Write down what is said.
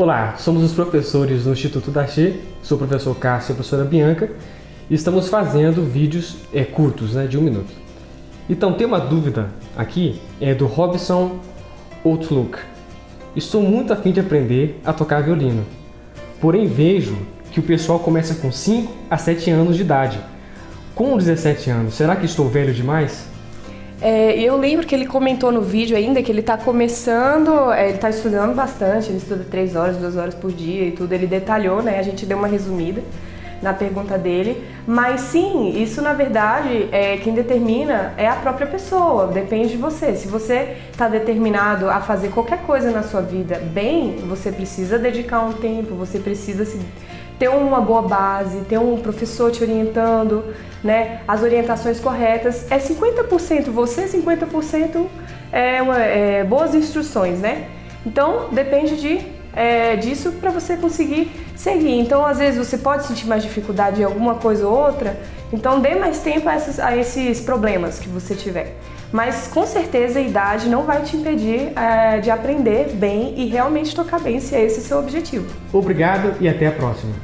Olá, somos os professores do Instituto Dachi, sou o professor Cássio e a professora Bianca, e estamos fazendo vídeos é, curtos, né, de um minuto. Então, tem uma dúvida aqui, é do Robson Outlook. Estou muito afim de aprender a tocar violino, porém vejo que o pessoal começa com 5 a 7 anos de idade. Com 17 anos, será que estou velho demais? É, eu lembro que ele comentou no vídeo ainda que ele está começando, é, ele está estudando bastante, ele estuda três horas, duas horas por dia e tudo. Ele detalhou, né? A gente deu uma resumida na pergunta dele. Mas sim, isso na verdade é quem determina é a própria pessoa, depende de você. Se você está determinado a fazer qualquer coisa na sua vida bem, você precisa dedicar um tempo, você precisa se ter uma boa base, ter um professor te orientando, né, as orientações corretas. É 50% você, 50% é, uma, é boas instruções, né? Então depende de, é, disso para você conseguir seguir. Então às vezes você pode sentir mais dificuldade em alguma coisa ou outra, então dê mais tempo a, a esses problemas que você tiver. Mas com certeza a idade não vai te impedir é, de aprender bem e realmente tocar bem, se é esse seu objetivo. Obrigado e até a próxima.